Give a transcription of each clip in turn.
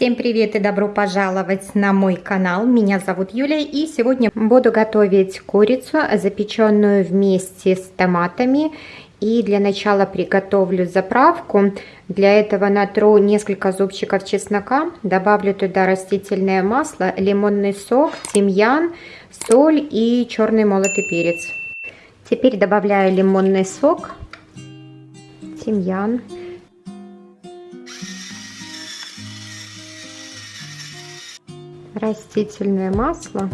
Всем привет и добро пожаловать на мой канал. Меня зовут Юлия и сегодня буду готовить курицу, запеченную вместе с томатами. И для начала приготовлю заправку. Для этого натру несколько зубчиков чеснока, добавлю туда растительное масло, лимонный сок, тимьян, соль и черный молотый перец. Теперь добавляю лимонный сок, тимьян, растительное масло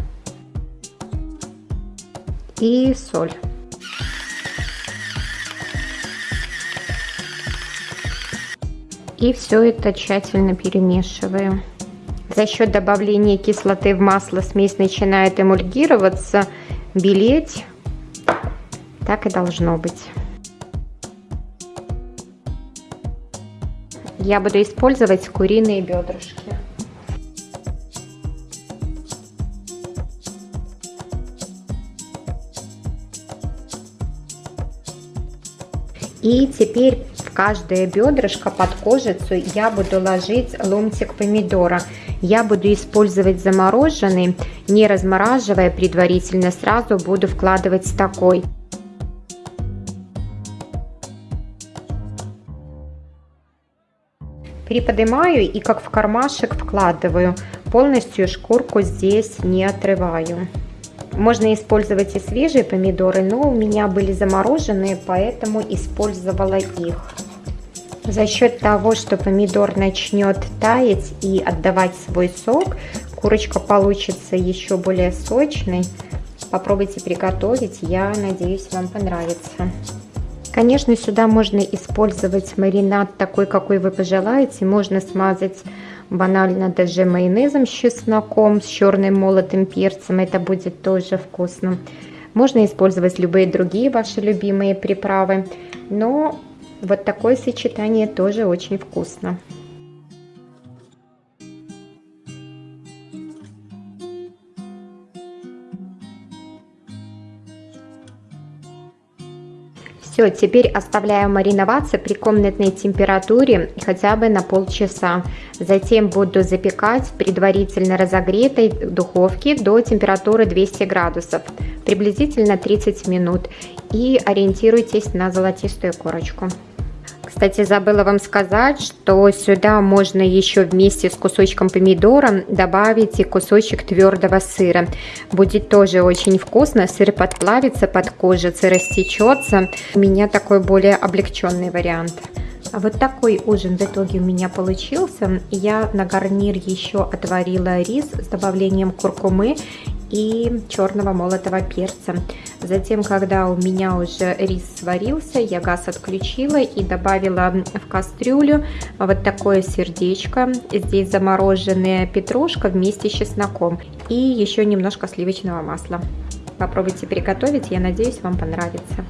и соль. И все это тщательно перемешиваю. За счет добавления кислоты в масло смесь начинает эмульгироваться, белеть. Так и должно быть. Я буду использовать куриные бедрышки. И теперь в каждое бедрышко под кожицу я буду ложить ломтик помидора. Я буду использовать замороженный, не размораживая предварительно, сразу буду вкладывать такой. Приподнимаю и как в кармашек вкладываю, полностью шкурку здесь не отрываю. Можно использовать и свежие помидоры, но у меня были замороженные, поэтому использовала их. За счет того, что помидор начнет таять и отдавать свой сок, курочка получится еще более сочной. Попробуйте приготовить, я надеюсь, вам понравится. Конечно, сюда можно использовать маринад такой, какой вы пожелаете. Можно смазать банально даже майонезом с чесноком, с черным молотым перцем. Это будет тоже вкусно. Можно использовать любые другие ваши любимые приправы. Но вот такое сочетание тоже очень вкусно. Все, теперь оставляю мариноваться при комнатной температуре хотя бы на полчаса. Затем буду запекать в предварительно разогретой духовке до температуры 200 градусов, приблизительно 30 минут. И ориентируйтесь на золотистую корочку. Кстати, забыла вам сказать, что сюда можно еще вместе с кусочком помидора добавить и кусочек твердого сыра. Будет тоже очень вкусно, сыр подплавится под кожицей, растечется. У меня такой более облегченный вариант. А вот такой ужин в итоге у меня получился. Я на гарнир еще отварила рис с добавлением куркумы и черного молотого перца. Затем, когда у меня уже рис сварился, я газ отключила и добавила в кастрюлю вот такое сердечко. Здесь замороженная петрушка вместе с чесноком и еще немножко сливочного масла. Попробуйте приготовить, я надеюсь, вам понравится.